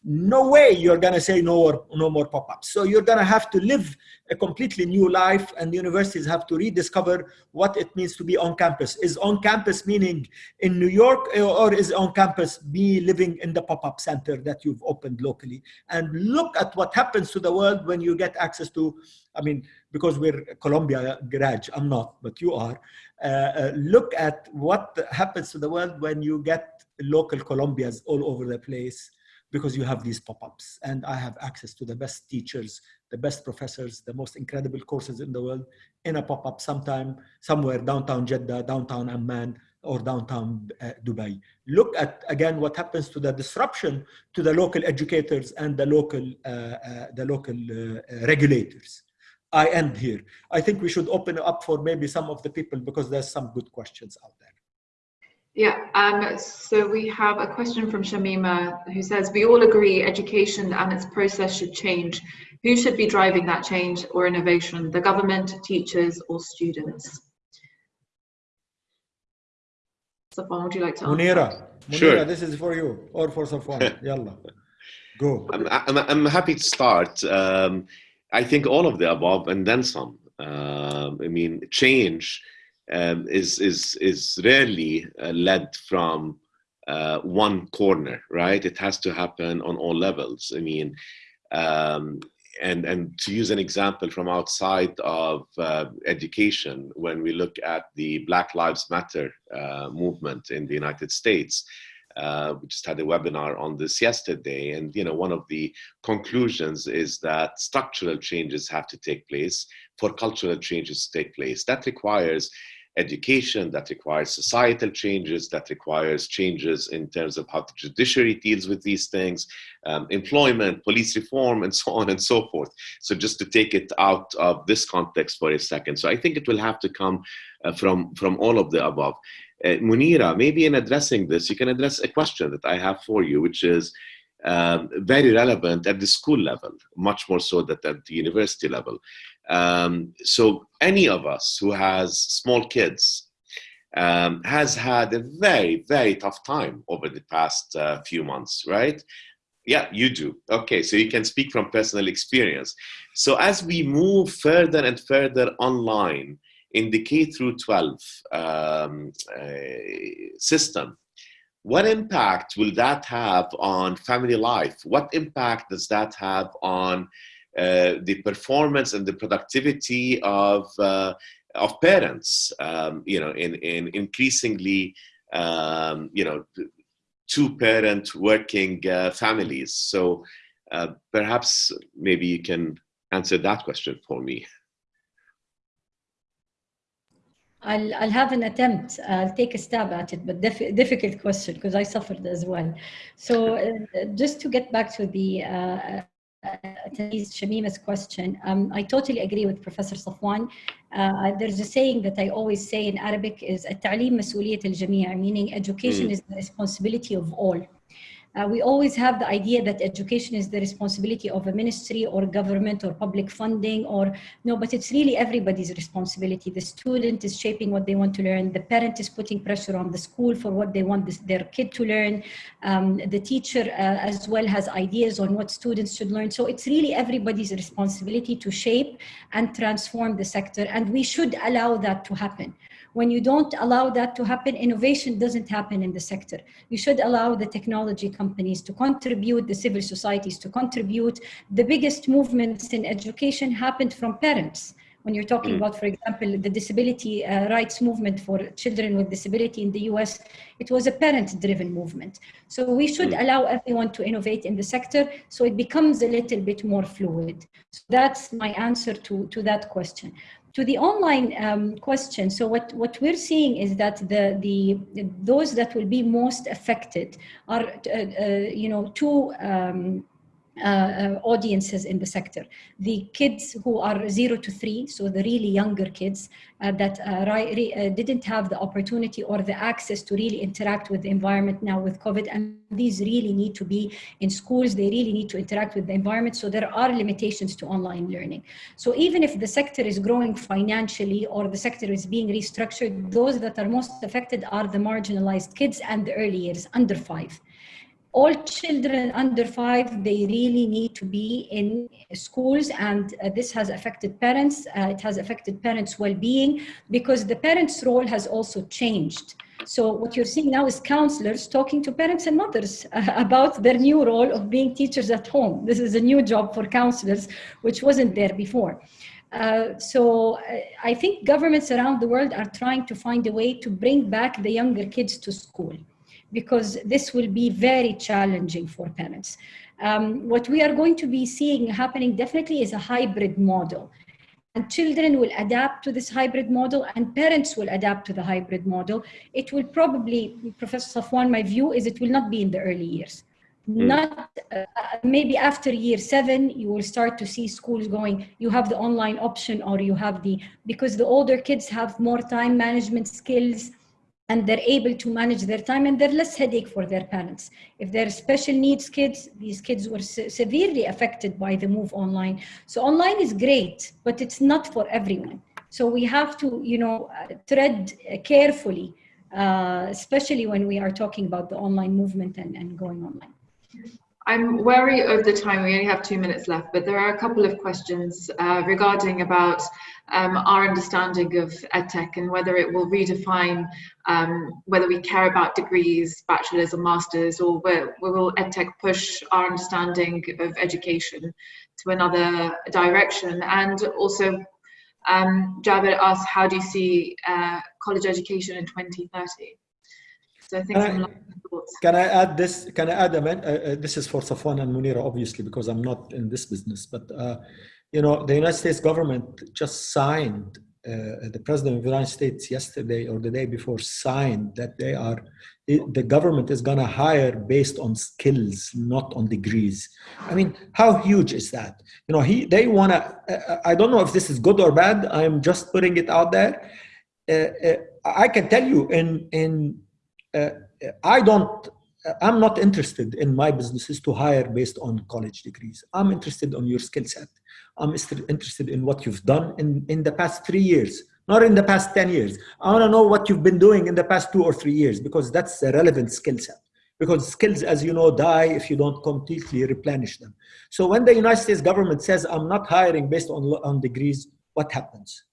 No way you're going to say no more, no more pop-ups. So you're going to have to live a completely new life and universities have to rediscover what it means to be on campus. Is on campus meaning in New York or is on campus be living in the pop-up center that you've opened locally? And look at what happens to the world when you get access to, I mean, because we're Columbia grad, I'm not, but you are. Uh, uh, look at what happens to the world when you get local Columbias all over the place because you have these pop-ups and I have access to the best teachers, the best professors, the most incredible courses in the world in a pop-up sometime, somewhere downtown Jeddah, downtown Amman, or downtown uh, Dubai. Look at, again, what happens to the disruption to the local educators and the local, uh, uh, the local uh, regulators. I end here. I think we should open up for maybe some of the people because there's some good questions out there. Yeah, um, so we have a question from Shamima who says, we all agree education and its process should change. Who should be driving that change or innovation? The government, teachers or students? Safwan, would you like to answer? Munira, Munira sure. this is for you or for Safwan. Yalla, go. I'm, I'm, I'm, happy to start. Um, I think all of the above and then some. Uh, I mean, change um, is is is rarely uh, led from uh, one corner, right? It has to happen on all levels. I mean, um, and and to use an example from outside of uh, education, when we look at the Black Lives Matter uh, movement in the United States, Uh, we just had a webinar on this yesterday, and you know one of the conclusions is that structural changes have to take place for cultural changes to take place. That requires education, that requires societal changes, that requires changes in terms of how the judiciary deals with these things, um, employment, police reform, and so on and so forth. So just to take it out of this context for a second. So I think it will have to come uh, from, from all of the above. Uh, Munira, maybe in addressing this, you can address a question that I have for you, which is, um, very relevant at the school level, much more so than at the university level. Um, so any of us who has small kids um, has had a very, very tough time over the past uh, few months, right? Yeah, you do. Okay, so you can speak from personal experience. So as we move further and further online in the K through 12 um, uh, system, what impact will that have on family life? What impact does that have on the performance and the productivity of uh, of parents. Um, you know, in in increasingly um, you know two parent working uh, families. So uh, perhaps maybe you can answer that question for me. I'll, I'll have an attempt. I'll take a stab at it, but difficult question because I suffered as well. So uh, just to get back to the uh, attendees Shamima's question. Um, I totally agree with Professor Safwan. Uh, there's a saying that I always say in Arabic is التعليم مسؤولية الجميع, meaning education mm. is the responsibility of all. Uh, we always have the idea that education is the responsibility of a ministry or government or public funding or no, but it's really everybody's responsibility. The student is shaping what they want to learn. The parent is putting pressure on the school for what they want this, their kid to learn. Um, the teacher uh, as well has ideas on what students should learn. So it's really everybody's responsibility to shape and transform the sector. And we should allow that to happen. When you don't allow that to happen, innovation doesn't happen in the sector. You should allow the technology companies to contribute, the civil societies to contribute. The biggest movements in education happened from parents when you're talking mm. about, for example, the disability uh, rights movement for children with disability in the US, it was a parent-driven movement. So we should mm. allow everyone to innovate in the sector so it becomes a little bit more fluid. So that's my answer to, to that question to the online um, question, so what, what we're seeing is that the, the, those that will be most affected are, uh, uh, you know, two um, uh, uh, audiences in the sector. The kids who are zero to three, so the really younger kids uh, that uh, uh, didn't have the opportunity or the access to really interact with the environment now with COVID. And these really need to be in schools. They really need to interact with the environment. So there are limitations to online learning. So even if the sector is growing financially or the sector is being restructured, those that are most affected are the marginalized kids and the early years under five all children under five, they really need to be in schools and uh, this has affected parents. Uh, it has affected parents' well-being because the parents' role has also changed. So what you're seeing now is counselors talking to parents and mothers uh, about their new role of being teachers at home. This is a new job for counselors, which wasn't there before. Uh, so uh, I think governments around the world are trying to find a way to bring back the younger kids to school because this will be very challenging for parents. Um, what we are going to be seeing happening definitely is a hybrid model. And children will adapt to this hybrid model and parents will adapt to the hybrid model. It will probably, Professor Safwan, my view is it will not be in the early years. Mm. Not uh, maybe after year seven, you will start to see schools going, you have the online option or you have the, because the older kids have more time management skills, and they're able to manage their time and they're less headache for their parents. If they're special needs kids, these kids were se severely affected by the move online. So online is great, but it's not for everyone. So we have to, you know, uh, tread carefully, uh, especially when we are talking about the online movement and, and going online. I'm wary of the time. We only have two minutes left, but there are a couple of questions uh, regarding about um, our understanding of EdTech and whether it will redefine um, whether we care about degrees, bachelors or masters, or where, will EdTech push our understanding of education to another direction? And also, um, Javed asked, how do you see uh, college education in 2030? So I think Can I-. Can I add this? Can I add a men- uh, uh, this is for Safwan and Munira, obviously, because I'm not in this business. But uh, you know, the United States government just signed. Uh, the president of the United States yesterday or the day before signed that they are it- the government is going to hire based on skills, not on degrees. I mean, how huge is that? You know, he they want to. Uh, I don't know if this is good or bad. I'm just putting it out there. Uh, uh, I can tell you in in uh, Uh, I don't, uh, I'm not interested in my businesses to hire based on college degrees. I'm interested on your skill set. I'm interested in what you've done in, in the past three years, not in the past 10 years. I want to know what you've been doing in the past two or three years because that's a relevant skill set. Because skills, as you know, die if you don't completely replenish them. So when the United States government says, I'm not hiring based on, on degrees, what happens?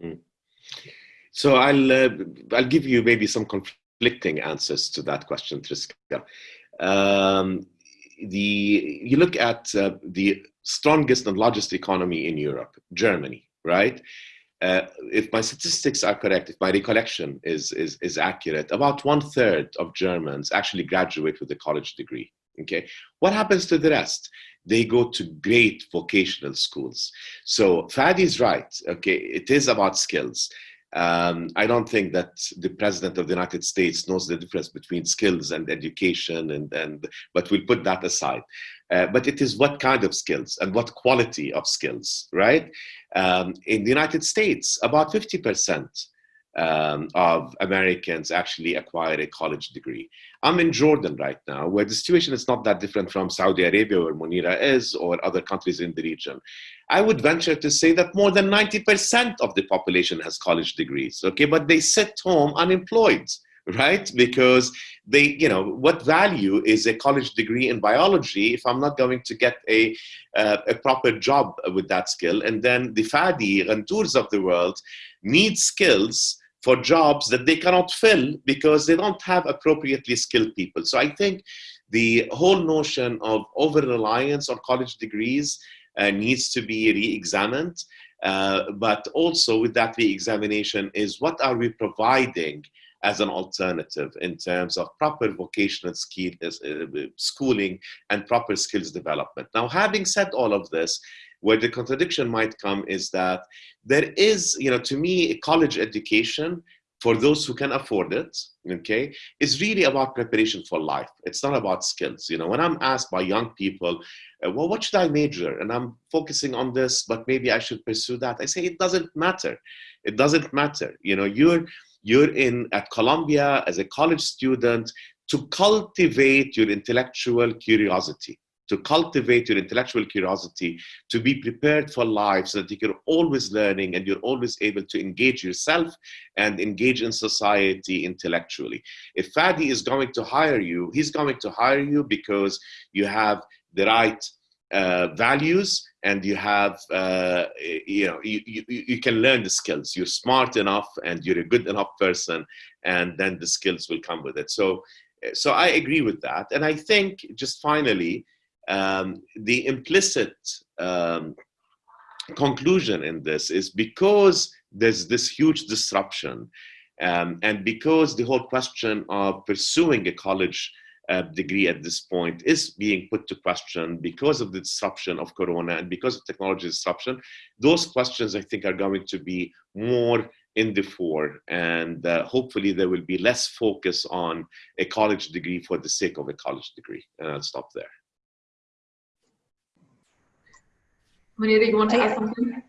Hmm. So I'll uh, I'll give you maybe some conflicting answers to that question, Triska. Um, the you look at uh, the strongest and largest economy in Europe, Germany, right? Uh, if my statistics are correct, if my recollection is is is accurate, about one third of Germans actually graduate with a college degree. Okay, what happens to the rest? They go to great vocational schools. So Fadi's right. Okay, it is about skills. Um, I don't think that the president of the United States knows the difference between skills and education, and, and but we'll put that aside. Uh, but it is what kind of skills and what quality of skills, right? Um, in the United States, about 50% um, of Americans actually acquire a college degree. I'm in Jordan right now, where the situation is not that different from Saudi Arabia, where Munira is, or other countries in the region. I would venture to say that more than 90% of the population has college degrees, okay, but they sit home unemployed, right? Because they, you know, what value is a college degree in biology if I'm not going to get a, uh, a proper job with that skill? And then the Fadi, Ghandours of the world need skills for jobs that they cannot fill because they don't have appropriately skilled people. So I think the whole notion of over reliance on college degrees uh, needs to be re-examined. Uh, but also with that re-examination is what are we providing as an alternative in terms of proper vocational skill, uh, schooling and proper skills development. Now, having said all of this, where the contradiction might come is that there is, you know, to me, a college education for those who can afford it, okay, is really about preparation for life. It's not about skills. You know, when I'm asked by young people, uh, well, what should I major? And I'm focusing on this, but maybe I should pursue that. I say it doesn't matter. It doesn't matter. You know, you're you're in at Columbia as a college student to cultivate your intellectual curiosity to cultivate your intellectual curiosity, to be prepared for life so that you're always learning and you're always able to engage yourself and engage in society intellectually. If Fadi is going to hire you, he's going to hire you because you have the right uh, values and you have uh, you know you, you, you can learn the skills. You're smart enough and you're a good enough person and then the skills will come with it. So so i agree with that. And i think just finally um, the implicit um, conclusion in this is because there's this huge disruption um, and because the whole question of pursuing a college uh, degree at this point is being put to question because of the disruption of corona and because of technology disruption those questions i think are going to be more in the fore and uh, hopefully there will be less focus on a college degree for the sake of a college degree. And i'll stop there Munira, you want to I- add something?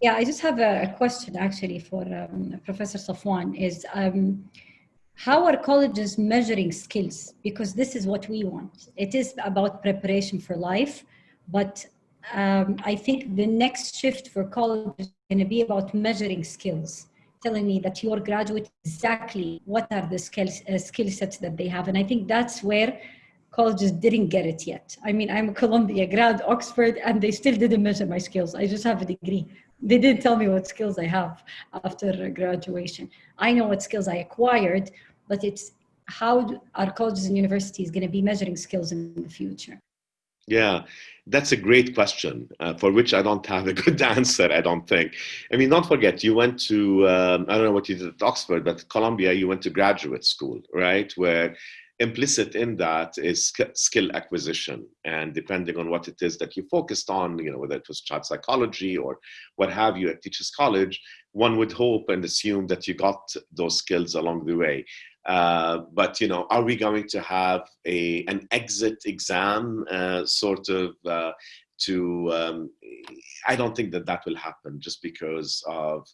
Yeah, I just have a, question actually for um, Professor Safwan is um, how are colleges measuring skills? Because this is what we want. It is about preparation for life, but um, I think the next shift for college is going to be about measuring skills, telling me that your graduate exactly what are the skills uh, skill sets that they have, and I think that's where colleges didn't get it yet. I mean, I'm a Columbia grad, Oxford, and they still didn't measure my skills. I just have a degree. They didn't tell me what skills I have after graduation. I know what skills I acquired, but it's how are colleges and universities going to be measuring skills in the future? Yeah, that's a great question uh, for which I don't have a good answer, I don't think. I mean, don't forget, you went to, um, I don't know what you did at Oxford, but Columbia, you went to graduate school, right? Where implicit in that is skill acquisition. And depending on what it is that you focused on, you know, whether it was child psychology or what have you at Teachers College, one would hope and assume that you got those skills along the way. Uh, but you know, are we going to have a an exit exam uh, sort of uh, to? Um, I don't think that that will happen just because of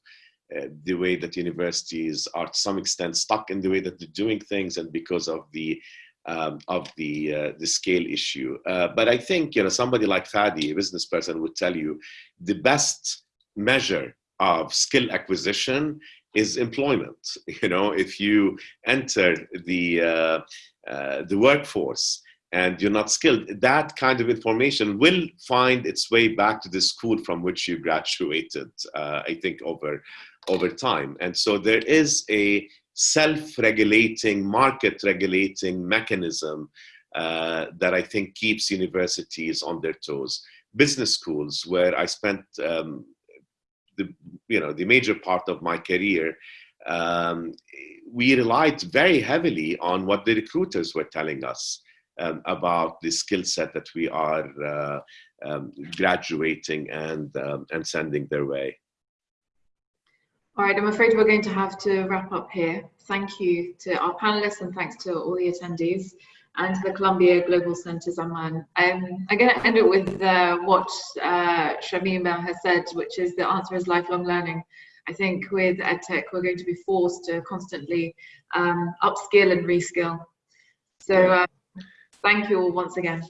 uh, the way that universities are to some extent stuck in the way that they're doing things, and because of the um, of the uh, the scale issue. Uh, but I think you know somebody like Fadi, a business person, would tell you the best measure of skill acquisition is employment. You know, if you enter the uh, uh, the workforce and you're not skilled, that kind of information will find its way back to the school from which you graduated. Uh, I think over over time, and so there is a self-regulating, market-regulating mechanism uh, that I think keeps universities on their toes. Business schools, where I spent um, the you know the major part of my career, um, we relied very heavily on what the recruiters were telling us um, about the skill set that we are uh, um, graduating and um, and sending their way. All right, I'm afraid we're going to have to wrap up here. Thank you to our panelists and thanks to all the attendees and to the Columbia Global Centres Amman. Um, I'm going to end it with uh, what uh, Shamima has said, which is the answer is lifelong learning. I think with EdTech, we're going to be forced to constantly um, upskill and reskill. So uh, thank you all once again.